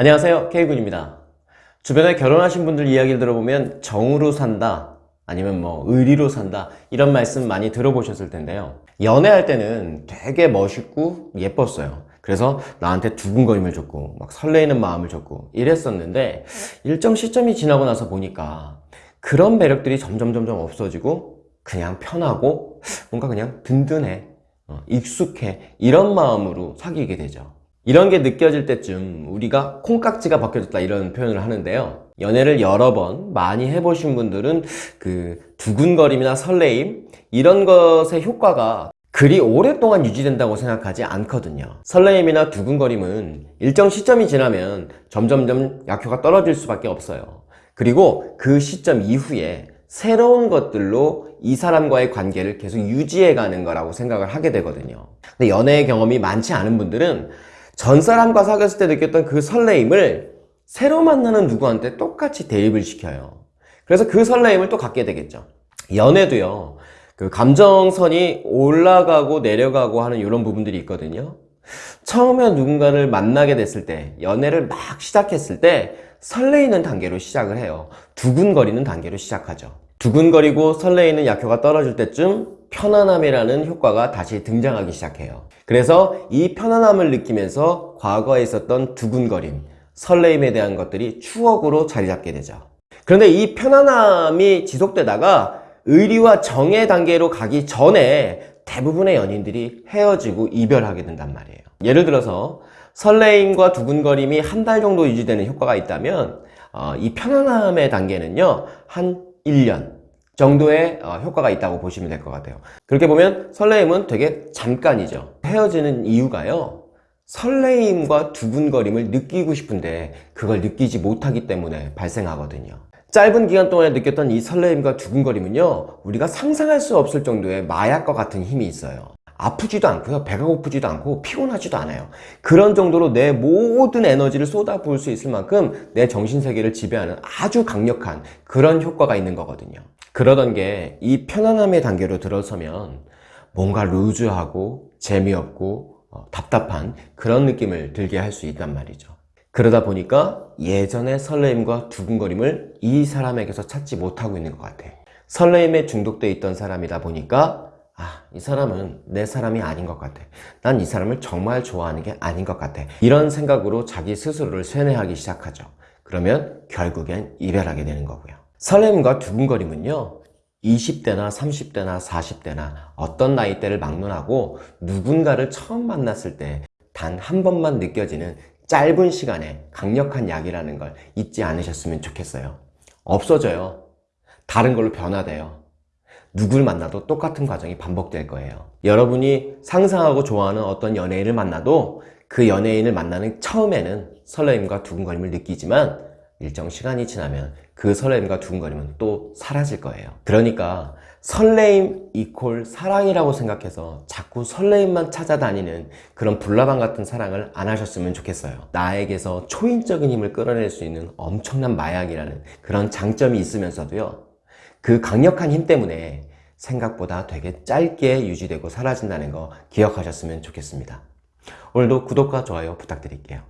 안녕하세요. K군입니다. 주변에 결혼하신 분들 이야기를 들어보면 정으로 산다 아니면 뭐 의리로 산다 이런 말씀 많이 들어보셨을 텐데요. 연애할 때는 되게 멋있고 예뻤어요. 그래서 나한테 두근거림을 줬고 막 설레이는 마음을 줬고 이랬었는데 일정 시점이 지나고 나서 보니까 그런 매력들이 점점 점점 없어지고 그냥 편하고 뭔가 그냥 든든해 어, 익숙해 이런 마음으로 사귀게 되죠 이런 게 느껴질 때쯤 우리가 콩깍지가 벗겨졌다 이런 표현을 하는데요. 연애를 여러 번 많이 해보신 분들은 그 두근거림이나 설레임 이런 것의 효과가 그리 오랫동안 유지된다고 생각하지 않거든요. 설레임이나 두근거림은 일정 시점이 지나면 점점점 약효가 떨어질 수밖에 없어요. 그리고 그 시점 이후에 새로운 것들로 이 사람과의 관계를 계속 유지해 가는 거라고 생각을 하게 되거든요. 근데 연애의 경험이 많지 않은 분들은 전 사람과 사귀었을 때 느꼈던 그 설레임을 새로 만나는 누구한테 똑같이 대입을 시켜요. 그래서 그 설레임을 또 갖게 되겠죠. 연애도요 그 감정선이 올라가고 내려가고 하는 이런 부분들이 있거든요. 처음에 누군가를 만나게 됐을 때 연애를 막 시작했을 때 설레이는 단계로 시작을 해요. 두근거리는 단계로 시작하죠. 두근거리고 설레이는 약효가 떨어질 때쯤 편안함이라는 효과가 다시 등장하기 시작해요. 그래서 이 편안함을 느끼면서 과거에 있었던 두근거림, 설레임에 대한 것들이 추억으로 자리 잡게 되죠. 그런데 이 편안함이 지속되다가 의리와 정의 단계로 가기 전에 대부분의 연인들이 헤어지고 이별하게 된단 말이에요. 예를 들어서 설레임과 두근거림이 한 달 정도 유지되는 효과가 있다면 어, 이 편안함의 단계는요 한 1년 정도의 어, 효과가 있다고 보시면 될 것 같아요. 그렇게 보면 설레임은 되게 잠깐이죠. 헤어지는 이유가요. 설레임과 두근거림을 느끼고 싶은데 그걸 느끼지 못하기 때문에 발생하거든요. 짧은 기간 동안에 느꼈던 이 설레임과 두근거림은요 우리가 상상할 수 없을 정도의 마약과 같은 힘이 있어요. 아프지도 않고요 배가 고프지도 않고 피곤하지도 않아요. 그런 정도로 내 모든 에너지를 쏟아부을 수 있을 만큼 내 정신세계를 지배하는 아주 강력한 그런 효과가 있는 거거든요 그러던 게 이 편안함의 단계로 들어서면 뭔가 루즈하고 재미없고 어, 답답한 그런 느낌을 들게 할 수 있단 말이죠 그러다 보니까 예전의 설레임과 두근거림을 이 사람에게서 찾지 못하고 있는 것 같아 설레임에 중독돼 있던 사람이다 보니까 아, 이 사람은 내 사람이 아닌 것 같아. 난 이 사람을 정말 좋아하는 게 아닌 것 같아. 이런 생각으로 자기 스스로를 쇠뇌하기 시작하죠. 그러면 결국엔 이별하게 되는 거고요. 설렘과 두근거림은요. 20대나 30대나 40대나 어떤 나이대를 막론하고 누군가를 처음 만났을 때 단 한 번만 느껴지는 짧은 시간에 강력한 약이라는 걸 잊지 않으셨으면 좋겠어요. 없어져요. 다른 걸로 변화돼요. 누굴 만나도 똑같은 과정이 반복될 거예요 여러분이 상상하고 좋아하는 어떤 연예인을 만나도 그 연예인을 만나는 처음에는 설레임과 두근거림을 느끼지만 일정 시간이 지나면 그 설레임과 두근거림은 또 사라질 거예요 그러니까 설레임 이콜 사랑이라고 생각해서 자꾸 설레임만 찾아다니는 그런 불나방 같은 사랑을 안 하셨으면 좋겠어요 나에게서 초인적인 힘을 끌어낼 수 있는 엄청난 마약이라는 그런 장점이 있으면서도요 그 강력한 힘 때문에 생각보다 되게 짧게 유지되고 사라진다는 거 기억하셨으면 좋겠습니다. 오늘도 구독과 좋아요 부탁드릴게요.